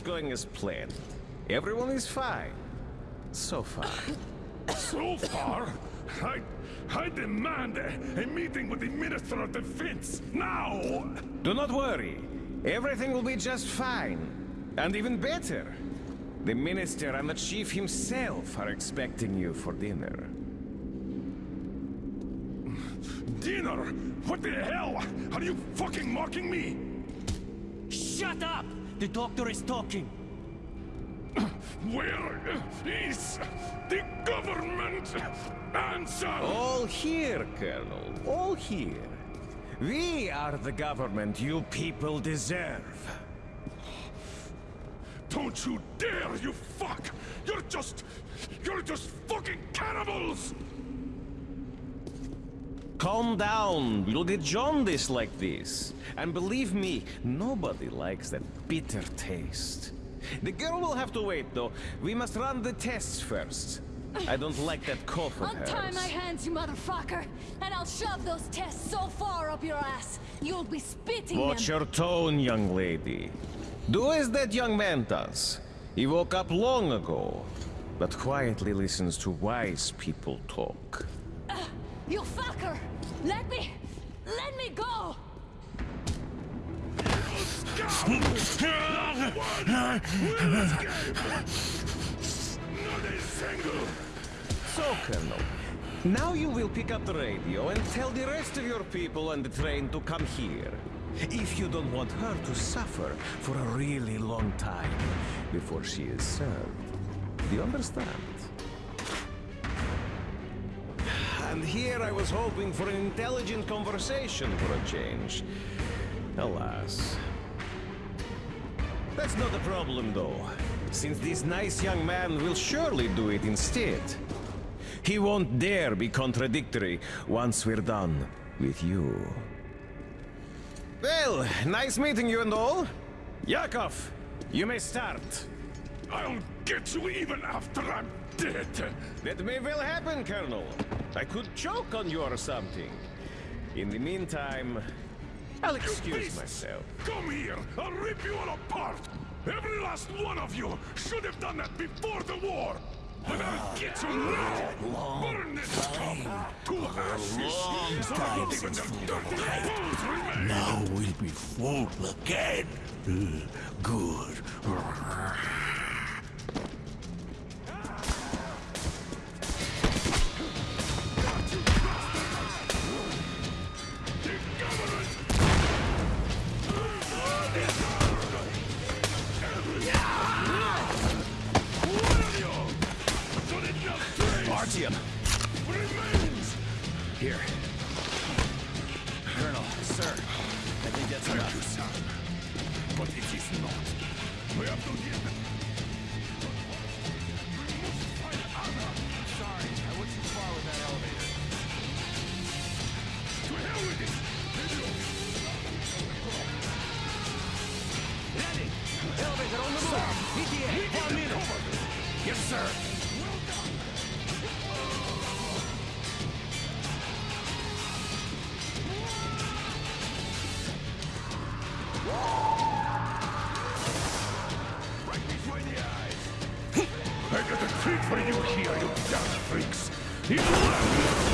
is going as planned. Everyone is fine. So far. So far, I... I demand a, a meeting with the Minister of Defense, now! Do not worry. Everything will be just fine. And even better. The Minister and the Chief himself are expecting you for dinner. Dinner? What the hell? Are you fucking mocking me? Shut up! The doctor is talking. Where is the government? Answer! All here, Colonel. All here. We are the government you people deserve. Don't you dare, you fuck! You're just... You're just fucking cannibals! Calm down. We'll get jaundice like this. And believe me, nobody likes that bitter taste. The girl will have to wait, though. We must run the tests first. I don't like that cough of Untie hers. my hands, you motherfucker! And I'll shove those tests so far up your ass, you'll be spitting Watch them! your tone, young lady. Do as that young man does. He woke up long ago, but quietly listens to wise people talk. You fucker! Let me... Let me go! So, Colonel, now you will pick up the radio and tell the rest of your people on the train to come here. If you don't want her to suffer for a really long time before she is served. Do you understand? And here I was hoping for an intelligent conversation for a change. Alas. That's not a problem, though, since this nice young man will surely do it instead. He won't dare be contradictory once we're done with you. Well, nice meeting you and all. Yakov, you may start. I'll get you even after I'm dead! That may well happen, Colonel. I could choke on you or something. In the meantime, I'll excuse beasts! myself. Come here! I'll rip you all apart! Every last one of you should have done that before the war! But I'll ah, get you now! Burn this cup to ashes! So that not even the dirty bones remain! Now we'll be full again. Good. For you here, you damn freaks. You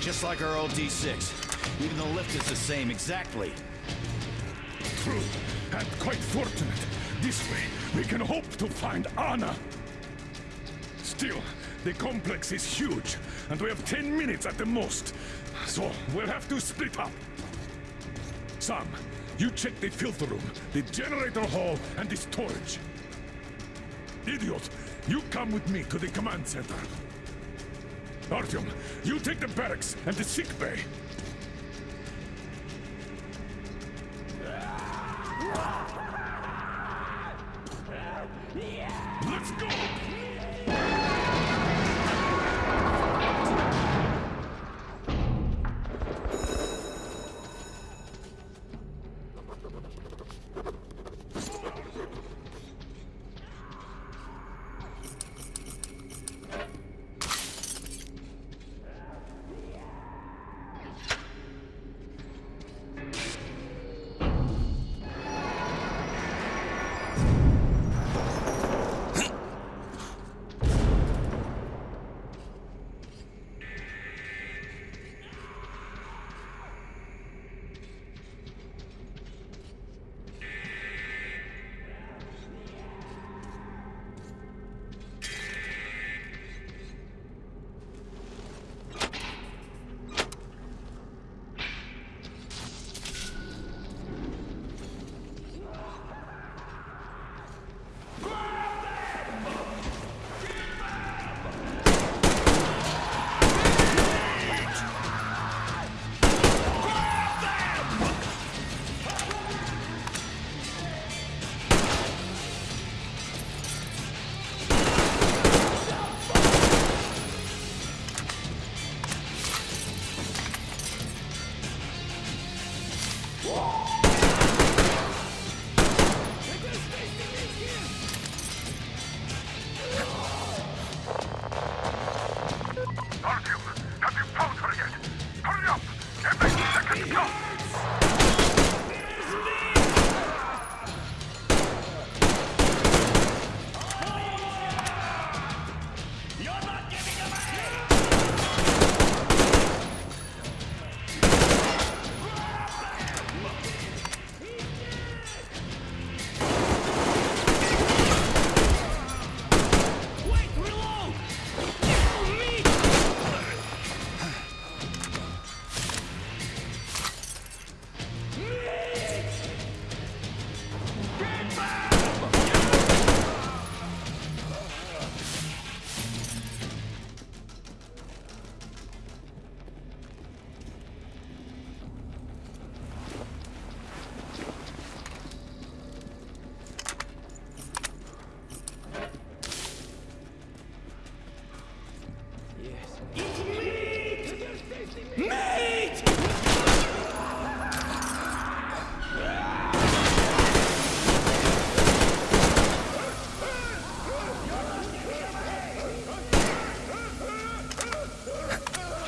Just like our old D6. Even the lift is the same, exactly. True, and quite fortunate. This way, we can hope to find Anna. Still, the complex is huge, and we have 10 minutes at the most. So, we'll have to split up. Sam, you check the filter room, the generator hall, and the storage. Idiot, you come with me to the command center. Artyom, you take the barracks and the sick bay.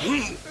Why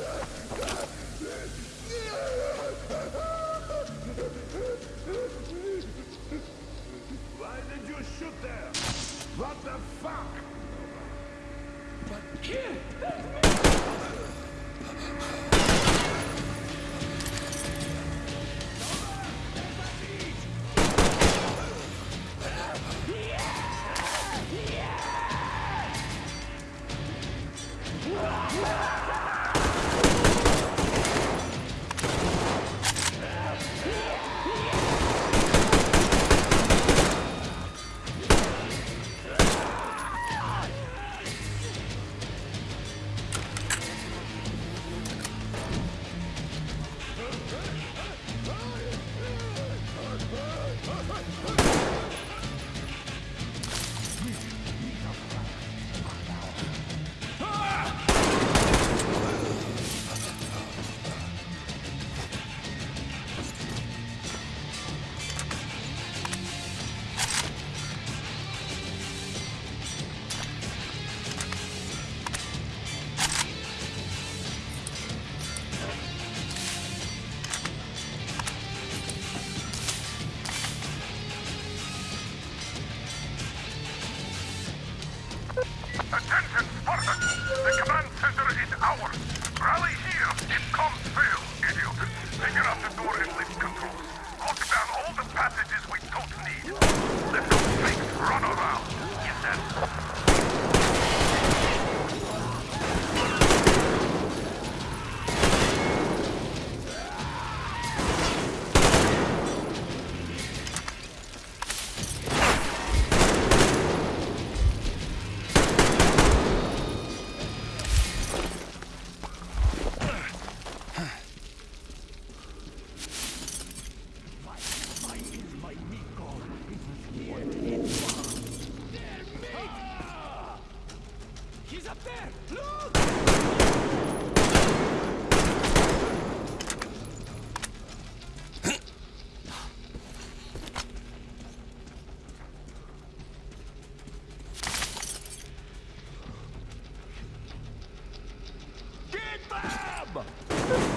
Oh!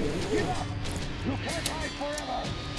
Give up! You can't hide forever!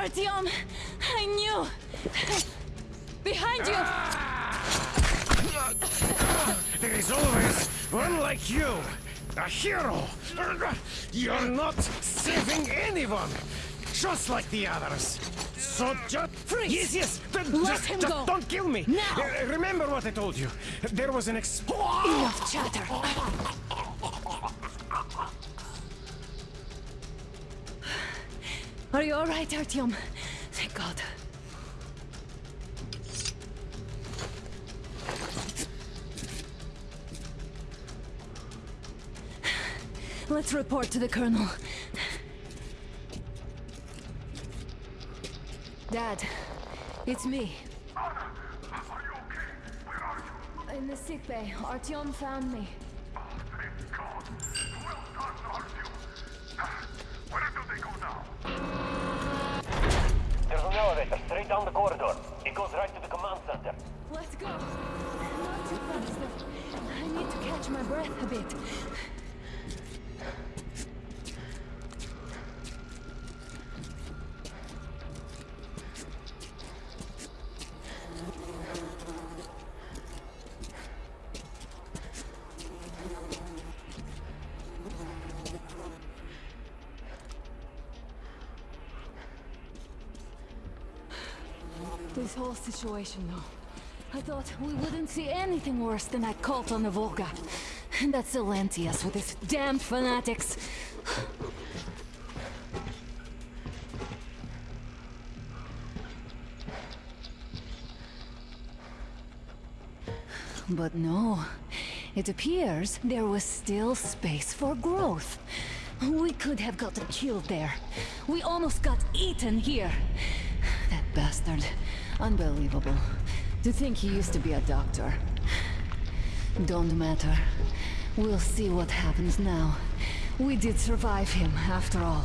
Artyom, I knew. Behind you. There is always one like you, a hero. You're not saving anyone, just like the others. So just Freeze! Yes, yes. d- Let just, him just go. Don't kill me. Now. Uh, remember what I told you. There was an ex. Enough chatter. Are you all right, Artyom? Thank God. Let's report to the colonel. Dad, it's me. Are you okay? Where are you? In the sick bay, Artyom found me. It goes right to the command center. Let's go. Not too fast. I need to catch my breath a bit. This situation, though. I thought we wouldn't see anything worse than that cult on the Volga. And that Silantius with his damned fanatics. But no. It appears there was still space for growth. We could have gotten killed there. We almost got eaten here. That bastard. Unbelievable. To think he used to be a doctor. Don't matter. We'll see what happens now. We did survive him, after all.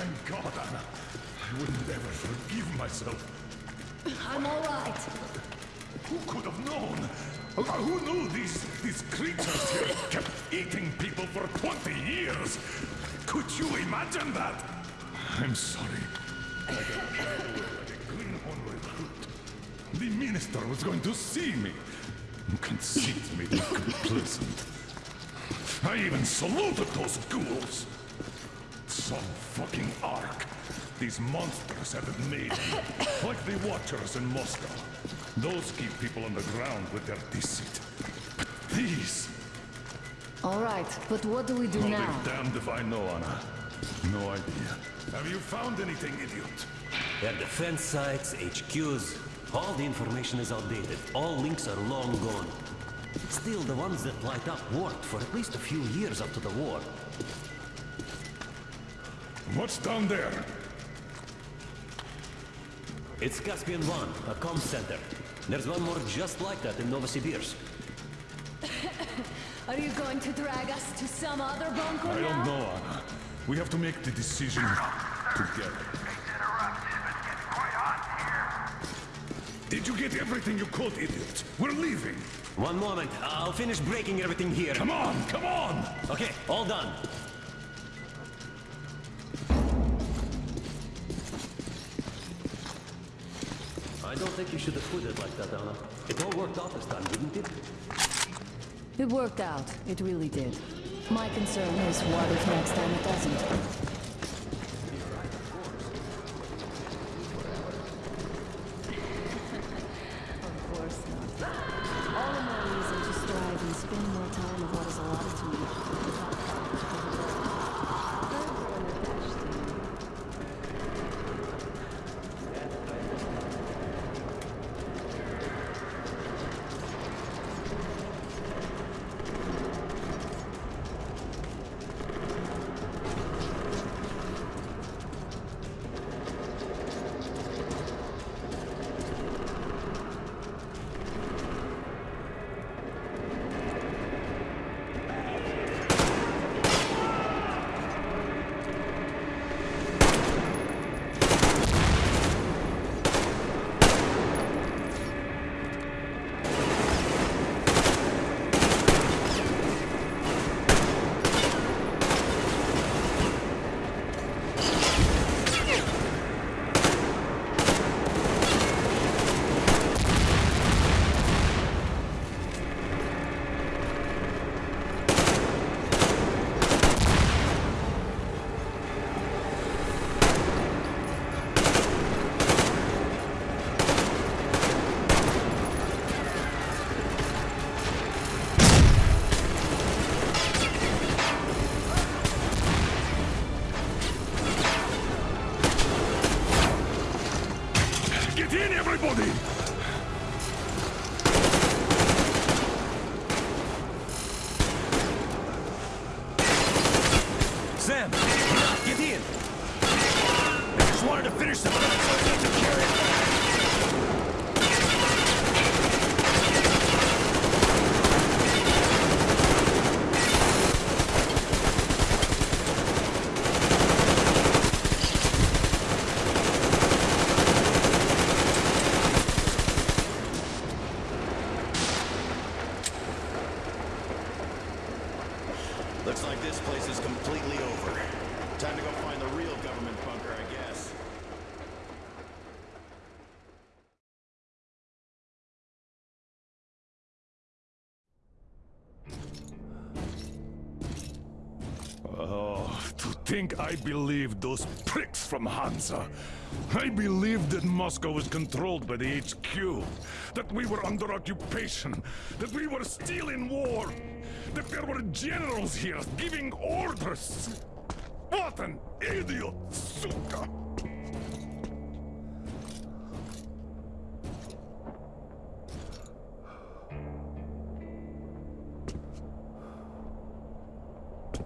Thank God, Anna. I would never forgive myself. I'm alright. Who could have known? Who knew these these creatures here kept eating people for 20 years? Could you imagine that? I'm sorry. I got carried away like a greenhorn recruit. The minister was going to see me. Conceit made me complacent. I even saluted those ghouls. Some fucking ark. These monsters have it made. like the Watchers in Moscow. Those keep people on the ground with their deceit. But these... Alright, but what do we do I'll now? be damned if I know, Anna. No idea. Have you found anything, idiot? Their defense sites, HQs, all the information is outdated. All links are long gone. Still, the ones that light up worked for at least a few years after the war. What's down there? It's Caspian One, a comm center. There's one more just like that in Novosibirsk. Are you going to drag us to some other bunker I now? don't know, Anna. We have to make the decision together. It's interrupted. It's quite hot here. Did you get everything you could, idiot? We're leaving. One moment, I'll finish breaking everything here. Come on, come on! Okay, all done. Should have put it like that, Anna. It all worked out this time, didn't it? It worked out. It really did. My concern is what if next time it doesn't? Think I believed those pricks from Hansa. I believed that Moscow was controlled by the HQ, that we were under occupation, that we were still in war, that there were generals here giving orders. What an idiot, suka!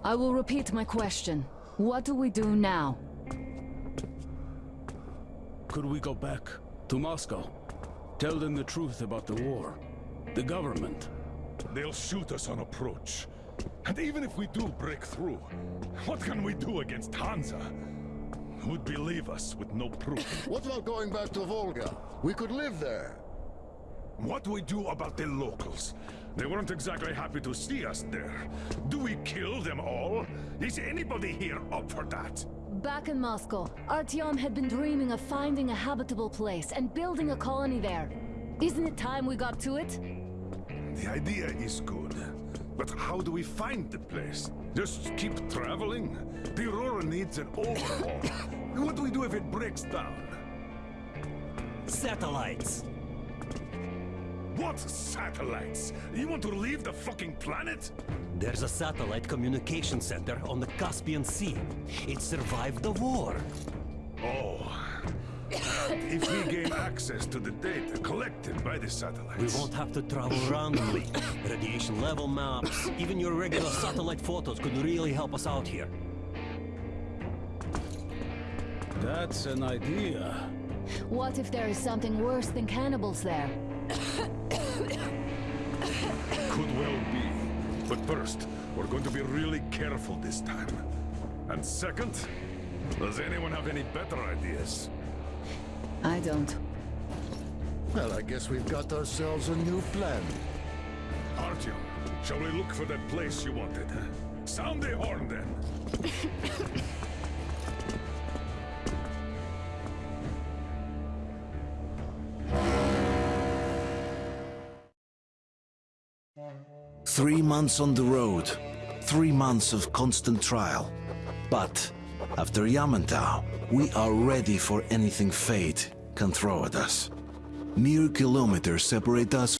I will repeat my question. What do we do now? Could we go back to Moscow? Tell them the truth about the war. The government. They'll shoot us on approach. And even if we do break through, what can we do against Hansa? Who'd believe us with no proof? What about going back to Volga? We could live there. What do we do about the locals? They weren't exactly happy to see us there. Do we kill them all? Is anybody here up for that? Back in Moscow, Artyom had been dreaming of finding a habitable place and building a colony there. Isn't it time we got to it? The idea is good. But how do we find the place? Just keep traveling? The Aurora needs an overhaul. what do we do if it breaks down? Satellites! What satellites? You want to leave the fucking planet? There's a satellite communication center on the Caspian Sea. It survived the war. Oh. if we gain access to the data collected by the satellites... We won't have to travel randomly. Radiation level maps, even your regular satellite photos could really help us out here. That's an idea. What if there is something worse than cannibals there? First, we're going to be really careful this time. And second, does anyone have any better ideas? I don't. Well, I guess we've got ourselves a new plan. Artyom, shall we look for that place you wanted? Sound the horn then. Three months on the road, three months of constant trial. But after Yamantau, we are ready for anything fate can throw at us. Mere kilometers separate us